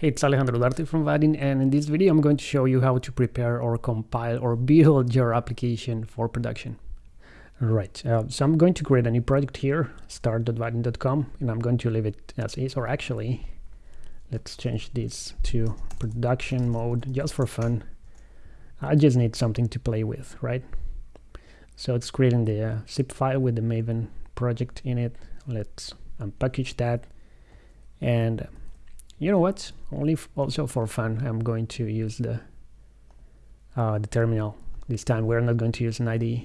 Hey, it's Alejandro Duarte from Vaadin and in this video I'm going to show you how to prepare or compile or build your application for production. Right, uh, so I'm going to create a new project here, start.vaadin.com and I'm going to leave it as is or actually let's change this to production mode just for fun. I just need something to play with, right? So it's creating the uh, zip file with the Maven project in it. Let's unpackage that and you know what? Only also for fun I'm going to use the uh, the terminal this time. We're not going to use an IDE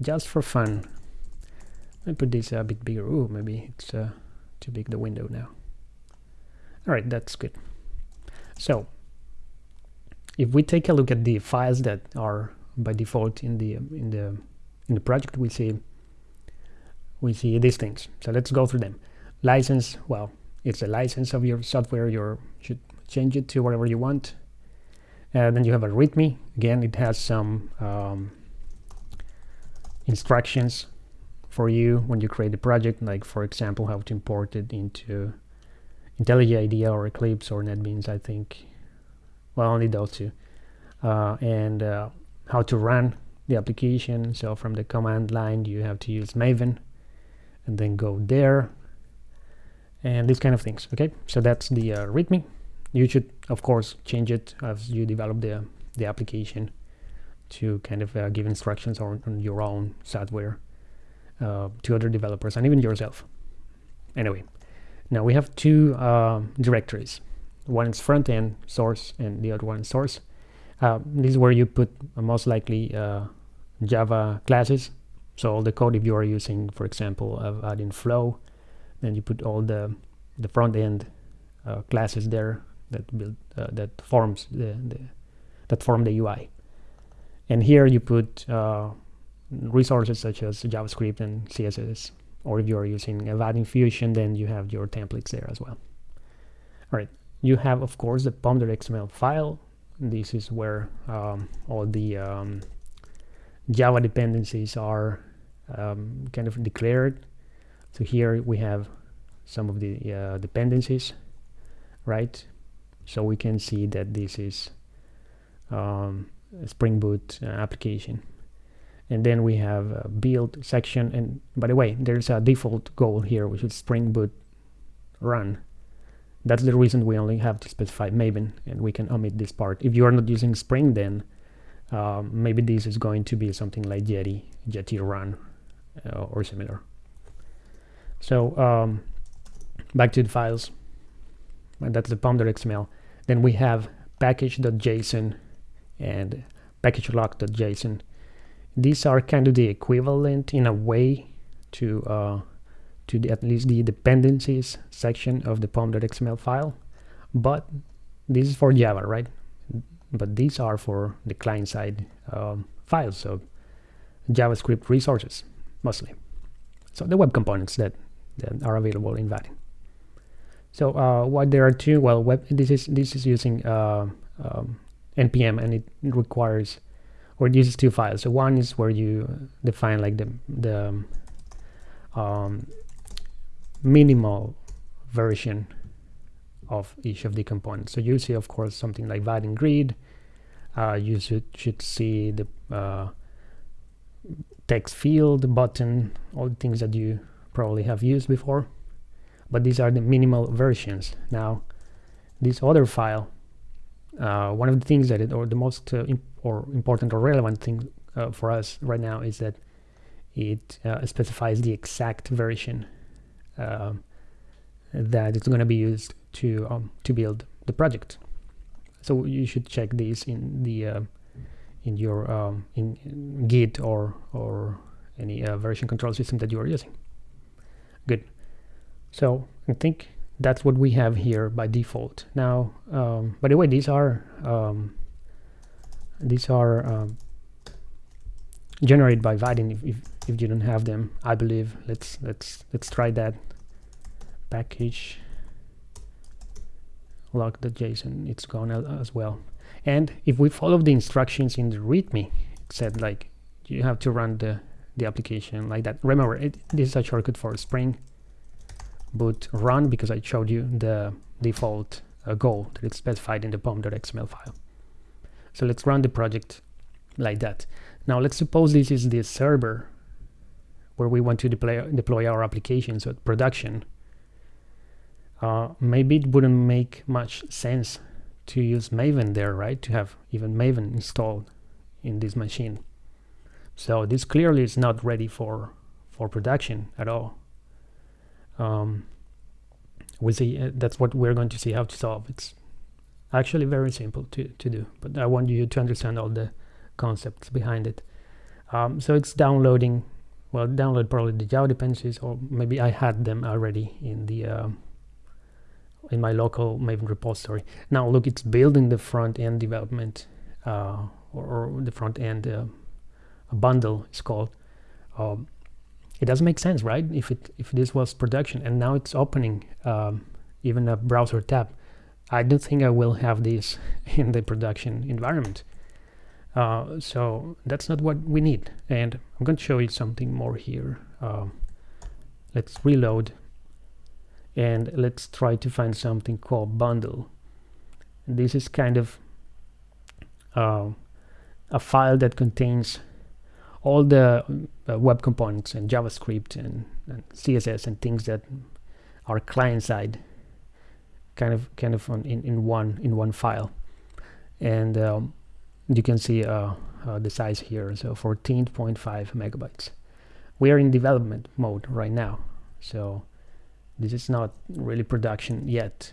just for fun. Let me put this a bit bigger. Ooh, maybe it's uh, too big the window now. Alright that's good. So if we take a look at the files that are by default in the in the in the project we see we see these things. So let's go through them. License well it's a license of your software you should change it to whatever you want. And then you have a readme again it has some um, instructions for you when you create a project like for example how to import it into IntelliJ IDEA or Eclipse or NetBeans I think. Well only those two. Uh, and uh, how to run the application. So from the command line you have to use Maven and then go there and these kind of things okay? So that's the uh, readme. You should of course change it as you develop the the application to kind of uh, give instructions on, on, your own software uh, to other developers and even yourself. Anyway now we have two uh, directories. One is front end source and the other one is source. Uh, this is where you put uh, most likely java classes. So all the code if you are using for example Vaadin Flow then you put all the the front end uh, classes there that build uh, that forms the, the, that form the UI and here you put uh, resources such as JavaScript and CSS or if you are using a Vaadin Fusion then you have your templates there as well. All right you have of course the pom.xml file. This is where um, all the um, Java dependencies are um, kind of declared so here we have some of the uh, dependencies, right? So we can see that this is um, a Spring Boot uh, application. And then we have a build section. And by the way, there's a default goal here, which is Spring Boot run. That's the reason we only have to specify Maven, and we can omit this part. If you are not using Spring, then um, maybe this is going to be something like Jetty, Jetty run, uh, or similar. So um, back to the files, and that's the pom.xml. Then we have package.json and package lock.json. These are kind of the equivalent in a way to uh, to the, at least the dependencies section of the pom.xml file, but this is for Java, right? But these are for the client-side um, files, so JavaScript resources mostly. So the web components that that are available in Vaadin. So uh, what there are two, well, web, this is this is using uh, um, npm and it requires or it uses two files. So one is where you define like the the um, minimal version of each of the components. So you see, of course, something like Vaadin grid. Uh, you should should see the uh, text field, button, all the things that you probably have used before but these are the minimal versions. Now this other file uh, one of the things that it or the most uh, imp or important or relevant thing uh, for us right now is that it uh, specifies the exact version um, that it's going to be used to um, to build the project. So you should check these in the uh, in your um, in git or or any uh, version control system that you are using Good. So I think that's what we have here by default. Now, um, by the way, these are um, these are um, generated by Vaadin. If, if, if you don't have them, I believe. Let's let's let's try that. Package lock.json. It's gone as well. And if we follow the instructions in the README, it said like you have to run the the application like that. Remember, it, this is a shortcut for Spring Boot run because I showed you the default uh, goal that is specified in the pom.xml file. So let's run the project like that. Now let's suppose this is the server where we want to deploy, deploy our applications at production. Uh, maybe it wouldn't make much sense to use Maven there, right? To have even Maven installed in this machine. So this clearly is not ready for for production at all. Um, we see uh, that's what we're going to see how to solve. It's actually very simple to to do, but I want you to understand all the concepts behind it. Um, so it's downloading. Well, download probably the Java dependencies, or maybe I had them already in the uh, in my local Maven repository. Now look, it's building the front end development uh, or, or, the front end uh, bundle is called. Um, it doesn't make sense, right? If it if this was production and now it's opening um, even a browser tab, I don't think I will have this in the production environment. Uh, so that's not what we need. And I'm going to show you something more here. Um, let's reload and let's try to find something called bundle. This is kind of uh, a file that contains all the uh, web components and JavaScript and, and, CSS and things that are client side kind of kind of on, in, in one in one file. And um, you can see uh, uh, the size here. So 14.5 megabytes. We are in development mode right now. So this is not really production yet.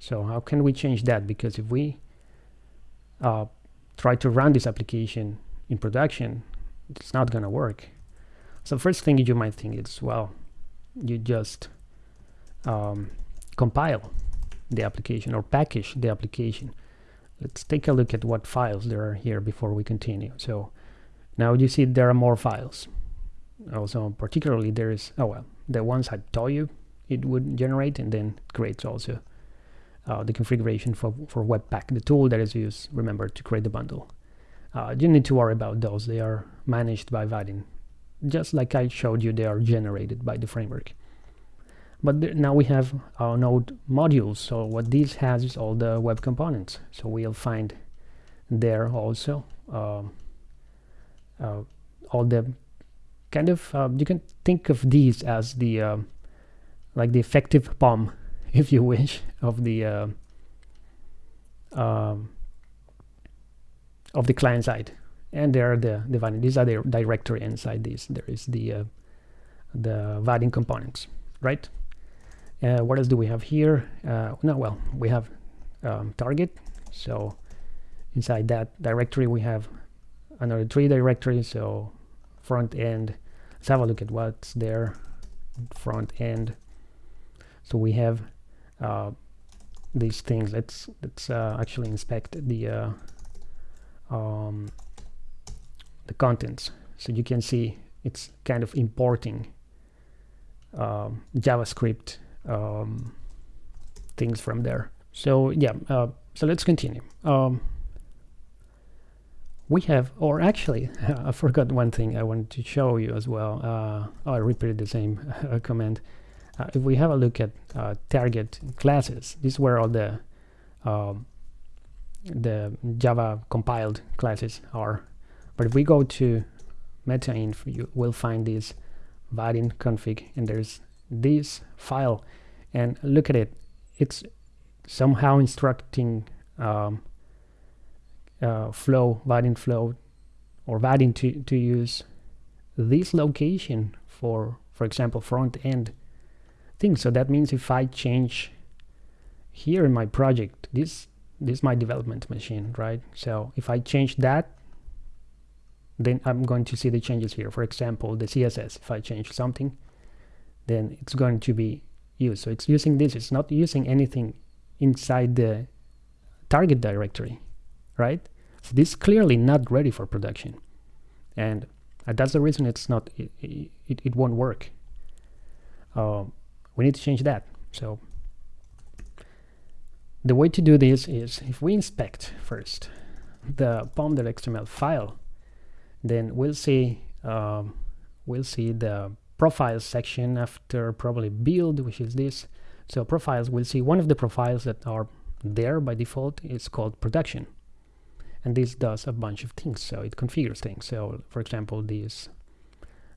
So how can we change that? Because if we uh, try to run this application in production it's not gonna work. So first thing you might think is well you just um, compile the application or package the application. Let's take a look at what files there are here before we continue. So now you see there are more files. Also particularly there is oh well the ones I told you it would generate and then creates also uh, the configuration for, for Webpack, the tool that is used, remember, to create the bundle. Uh, you need to worry about those, they are managed by Vaadin. Just like I showed you, they are generated by the framework. But now we have our node modules, so what this has is all the web components. So we'll find there also um, uh, all the kind of, uh, you can think of these as the um, like the effective POM, if you wish, of the uh, um, of the client side. And there are the, the Vaadin. These are the directory inside these. There is the uh, the Vaadin components, right? Uh, what else do we have here? Uh, no, well, we have um, target. So inside that directory, we have another three directories. So front end. Let's have a look at what's there. Front end so we have uh, these things let's let's uh, actually inspect the uh, um, the contents. So you can see it's kind of importing um, JavaScript um, things from there. So yeah uh, so let's continue. Um, we have or actually I forgot one thing I wanted to show you as well. Uh, I repeated the same command. Uh, if we have a look at uh, target classes, this is where all the um, the Java compiled classes are. But if we go to metainf, you will find this Vaadin config, and there's this file, and look at it. It's somehow instructing um, uh, flow, Vaadin flow, or Vaadin to to use this location for, for example, front end thing. So that means if I change here in my project, this this is my development machine, right? So if I change that, then I'm going to see the changes here. For example, the CSS, if I change something, then it's going to be used. So it's using this, it's not using anything inside the target directory, right? So this is clearly not ready for production. And that's the reason it's not, it, it, it won't work. Uh, we need to change that so the way to do this is if we inspect first the pom.xml file then we'll see um, we'll see the profiles section after probably build which is this. So profiles we'll see one of the profiles that are there by default is called production. And this does a bunch of things. So it configures things. So for example this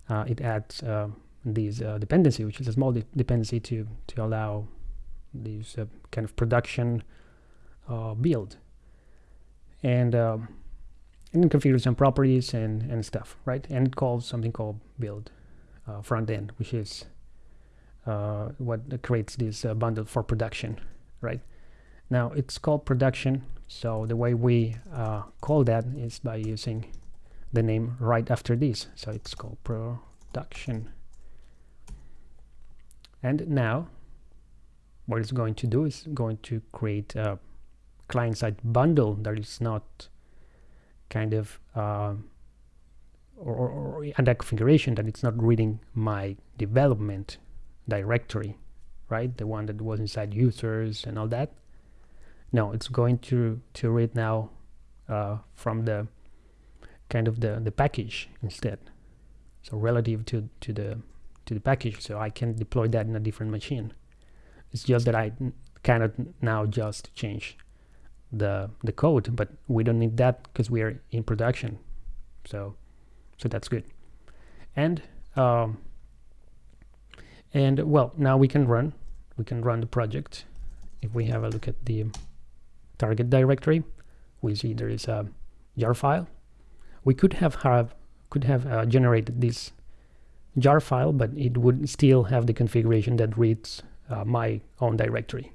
uh, it adds uh, this uh, dependency which is a small de dependency to to allow this uh, kind of production uh, build. And um, and configure some properties and and stuff right? And it calls something called build uh, front end which is what creates this bundle for production right? Now it's called production so the way we uh, call that is by using the name right after this. So it's called production. And now what it's going to do is going to create a client-side bundle that is not kind of uh, or, or, or that configuration that it's not reading my development directory right? The one that was inside users and all that. No it's going to to read now uh, from the kind of the the package instead. So relative to to the to the package. So I can deploy that in a different machine it's just that I cannot now just change the the code but we don't need that because we are in production. So so that's good. And um, and well now we can run we can run the project. If we have a look at the target directory we see there is a jar file. We could have have could have uh, generated this jar file but it would still have the configuration that reads my own directory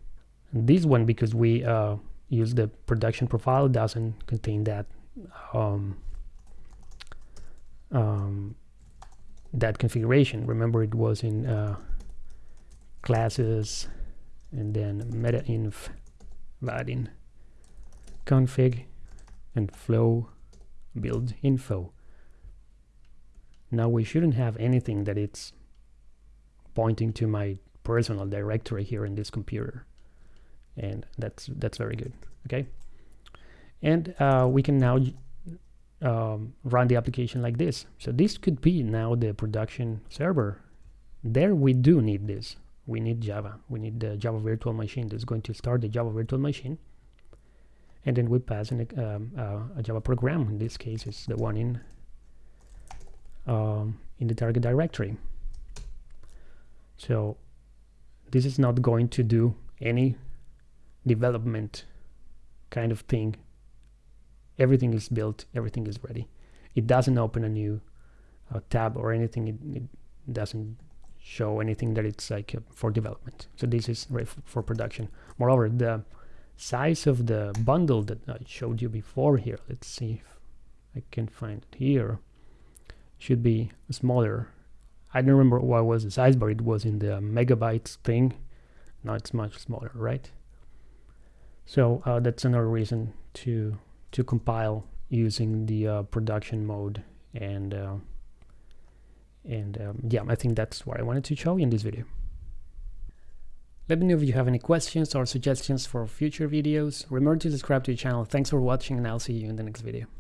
and this one because we uh, use the production profile doesn't contain that um, um, that configuration remember it was in uh, classes and then meta-inf Vaadin config and flow build info. Now we shouldn't have anything that it's pointing to my personal directory here in this computer. And that's that's very good. Okay. And uh, we can now um, run the application like this. So this could be now the production server. There we do need this. We need Java. We need the Java virtual machine that's going to start the Java virtual machine and then we pass um, uh, a Java program. In this case, it's the one in um, in the target directory. So this is not going to do any development kind of thing. Everything is built, everything is ready. It doesn't open a new uh, tab or anything. It, it, doesn't show anything that it's like uh, for development. So this is for production. Moreover, the size of the bundle that I showed you before here let's see if I can find it here should be smaller I don't remember what was the size but it was in the megabytes thing now it's much smaller right so uh, that's another reason to to compile using the uh, production mode and uh, and um, yeah I think that's what I wanted to show you in this video let me know if you have any questions or suggestions for future videos. Remember to subscribe to the channel. Thanks for watching and I'll see you in the next video.